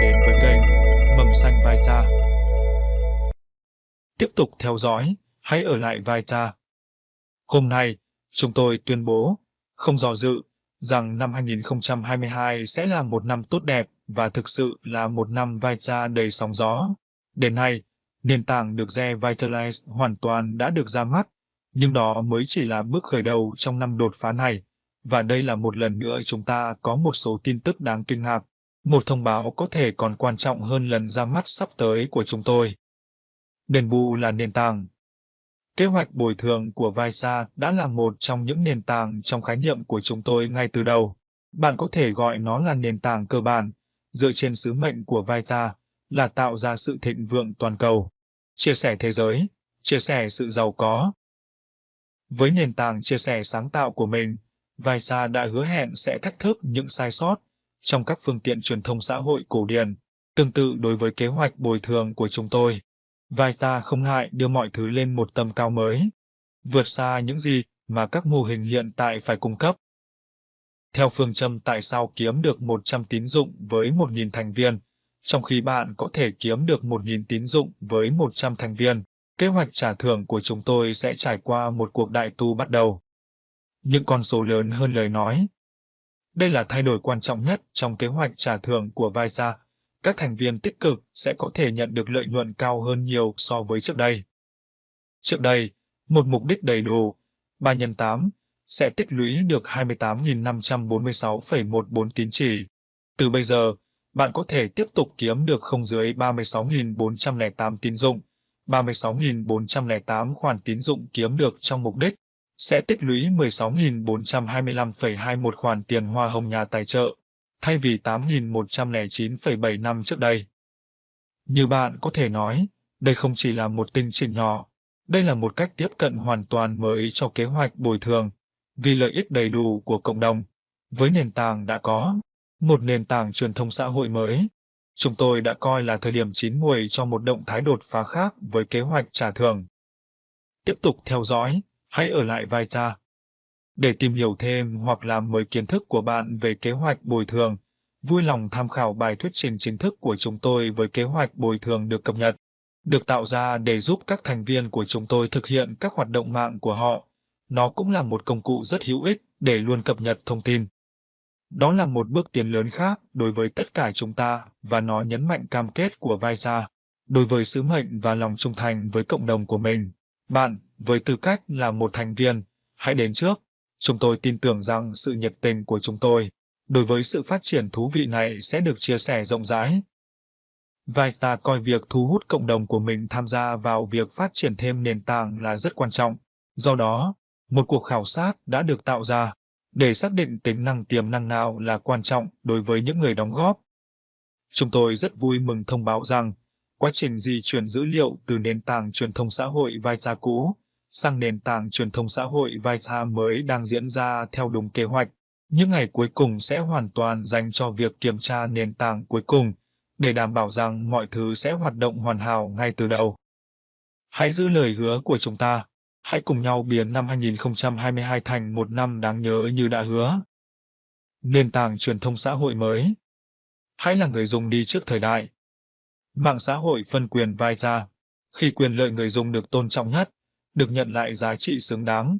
đến với kênh Mầm xanh Vai Cha. Tiếp tục theo dõi, hãy ở lại Vai Cha. Hôm nay, chúng tôi tuyên bố, không dò dự, rằng năm 2022 sẽ là một năm tốt đẹp và thực sự là một năm Vai Cha đầy sóng gió. Đến nay, nền tảng được re Vitalize hoàn toàn đã được ra mắt, nhưng đó mới chỉ là bước khởi đầu trong năm đột phá này. Và đây là một lần nữa chúng ta có một số tin tức đáng kinh ngạc. Một thông báo có thể còn quan trọng hơn lần ra mắt sắp tới của chúng tôi. Đền bù là nền tảng. Kế hoạch bồi thường của Visa đã là một trong những nền tảng trong khái niệm của chúng tôi ngay từ đầu. Bạn có thể gọi nó là nền tảng cơ bản, dựa trên sứ mệnh của Visa là tạo ra sự thịnh vượng toàn cầu, chia sẻ thế giới, chia sẻ sự giàu có. Với nền tảng chia sẻ sáng tạo của mình, Visa đã hứa hẹn sẽ thách thức những sai sót trong các phương tiện truyền thông xã hội cổ điển. Tương tự đối với kế hoạch bồi thường của chúng tôi, Vita không ngại đưa mọi thứ lên một tầm cao mới, vượt xa những gì mà các mô hình hiện tại phải cung cấp. Theo phương châm tại sao kiếm được 100 tín dụng với 1.000 thành viên, trong khi bạn có thể kiếm được 1.000 tín dụng với 100 thành viên, kế hoạch trả thưởng của chúng tôi sẽ trải qua một cuộc đại tu bắt đầu. Những con số lớn hơn lời nói. Đây là thay đổi quan trọng nhất trong kế hoạch trả thưởng của Visa. Các thành viên tích cực sẽ có thể nhận được lợi nhuận cao hơn nhiều so với trước đây. Trước đây, một mục đích đầy đủ, 3 x 8, sẽ tích lũy được 28.546,14 tín chỉ. Từ bây giờ, bạn có thể tiếp tục kiếm được không dưới 36.408 tín dụng. 36.408 khoản tín dụng kiếm được trong mục đích sẽ tích lũy 16.425,21 khoản tiền hoa hồng nhà tài trợ, thay vì 8.109,7 năm trước đây. Như bạn có thể nói, đây không chỉ là một tinh chỉnh nhỏ, đây là một cách tiếp cận hoàn toàn mới cho kế hoạch bồi thường, vì lợi ích đầy đủ của cộng đồng. Với nền tảng đã có, một nền tảng truyền thông xã hội mới, chúng tôi đã coi là thời điểm chín muồi cho một động thái đột phá khác với kế hoạch trả thưởng. Tiếp tục theo dõi, hãy ở lại Vita. Để tìm hiểu thêm hoặc làm mới kiến thức của bạn về kế hoạch bồi thường, vui lòng tham khảo bài thuyết trình chính thức của chúng tôi với kế hoạch bồi thường được cập nhật, được tạo ra để giúp các thành viên của chúng tôi thực hiện các hoạt động mạng của họ. Nó cũng là một công cụ rất hữu ích để luôn cập nhật thông tin. Đó là một bước tiến lớn khác đối với tất cả chúng ta và nó nhấn mạnh cam kết của Visa đối với sứ mệnh và lòng trung thành với cộng đồng của mình. Bạn, với tư cách là một thành viên, hãy đến trước. Chúng tôi tin tưởng rằng sự nhiệt tình của chúng tôi đối với sự phát triển thú vị này sẽ được chia sẻ rộng rãi. Vita coi việc thu hút cộng đồng của mình tham gia vào việc phát triển thêm nền tảng là rất quan trọng. Do đó, một cuộc khảo sát đã được tạo ra để xác định tính năng tiềm năng nào là quan trọng đối với những người đóng góp. Chúng tôi rất vui mừng thông báo rằng, quá trình di chuyển dữ liệu từ nền tảng truyền thông xã hội Vita cũ sang nền tảng truyền thông xã hội Vita mới đang diễn ra theo đúng kế hoạch. Những ngày cuối cùng sẽ hoàn toàn dành cho việc kiểm tra nền tảng cuối cùng, để đảm bảo rằng mọi thứ sẽ hoạt động hoàn hảo ngay từ đầu. Hãy giữ lời hứa của chúng ta. Hãy cùng nhau biến năm 2022 thành một năm đáng nhớ như đã hứa. Nền tảng truyền thông xã hội mới. Hãy là người dùng đi trước thời đại. Mạng xã hội phân quyền vai ra. Khi quyền lợi người dùng được tôn trọng nhất, được nhận lại giá trị xứng đáng,